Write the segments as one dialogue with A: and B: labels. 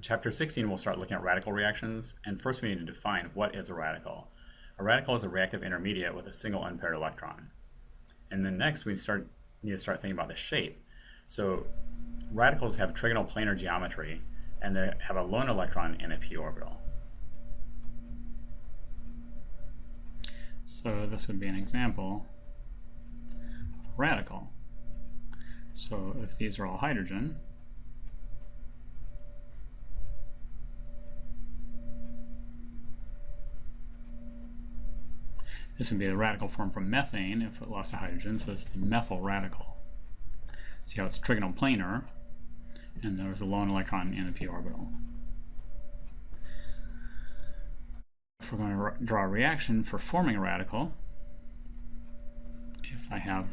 A: Chapter 16, we'll start looking at radical reactions, and first we need to define what is a radical. A radical is a reactive intermediate with a single unpaired electron. And then next we start need to start thinking about the shape. So radicals have trigonal planar geometry, and they have a lone electron in a p orbital.
B: So this would be an example of a radical. So if these are all hydrogen, This would be the radical form from methane if it lost a hydrogen, so it's the methyl radical. See how it's trigonal planar, and there's a lone electron in the p orbital. If we're going to draw a reaction for forming a radical, if I have,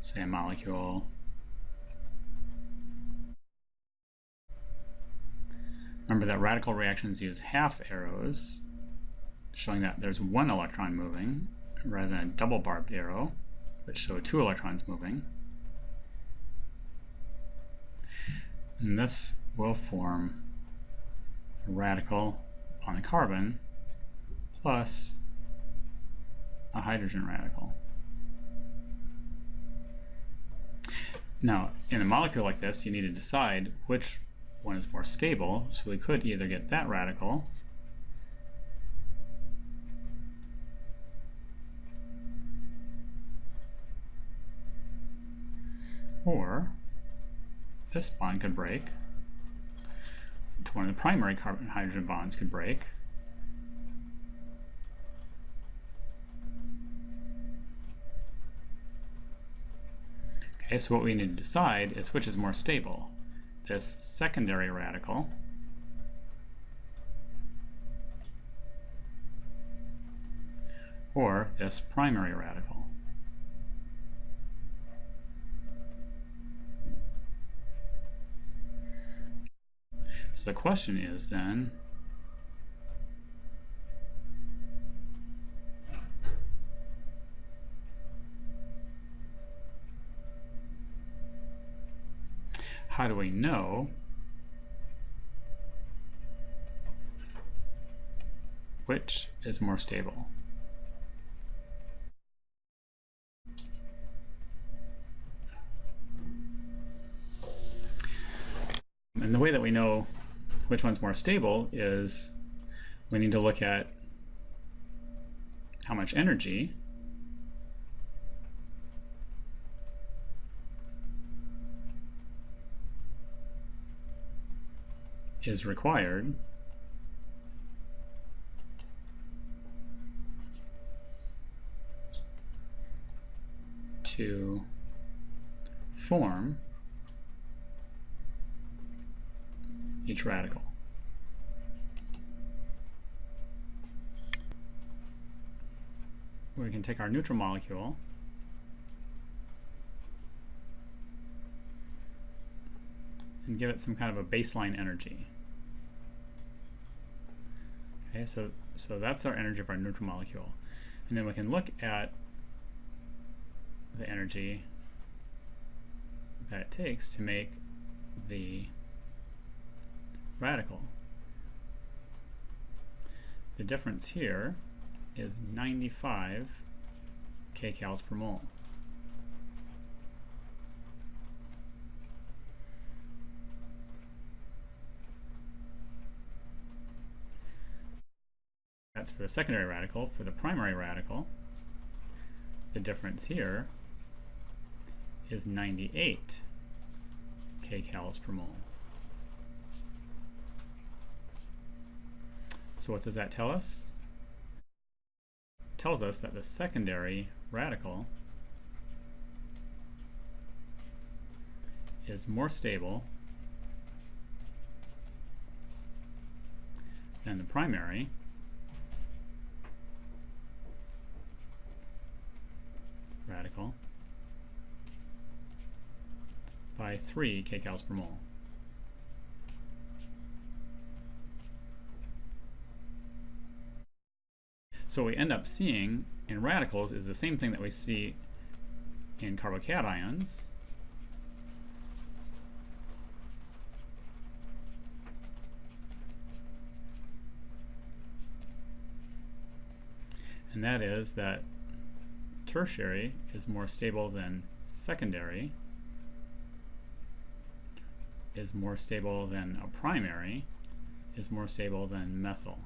B: say, a molecule Remember that radical reactions use half arrows showing that there's one electron moving rather than a double barbed arrow, which show two electrons moving. And this will form a radical on a carbon plus a hydrogen radical. Now, in a molecule like this, you need to decide which one is more stable, so we could either get that radical Or this bond could break. One of the primary carbon hydrogen bonds could break. Okay, so what we need to decide is which is more stable. This secondary radical or this primary radical. So the question is then, how do we know which is more stable? And the way that we know which one's more stable is we need to look at how much energy is required to form each radical. We can take our neutral molecule and give it some kind of a baseline energy. Okay, so, so that's our energy of our neutral molecule. And then we can look at the energy that it takes to make the radical. The difference here is 95 kcals per mole. That's for the secondary radical. For the primary radical, the difference here is 98 kcals per mole. So what does that tell us? It tells us that the secondary radical is more stable than the primary radical by 3 kcals per mole. So what we end up seeing in radicals is the same thing that we see in carbocations. And that is that tertiary is more stable than secondary, is more stable than a primary, is more stable than methyl.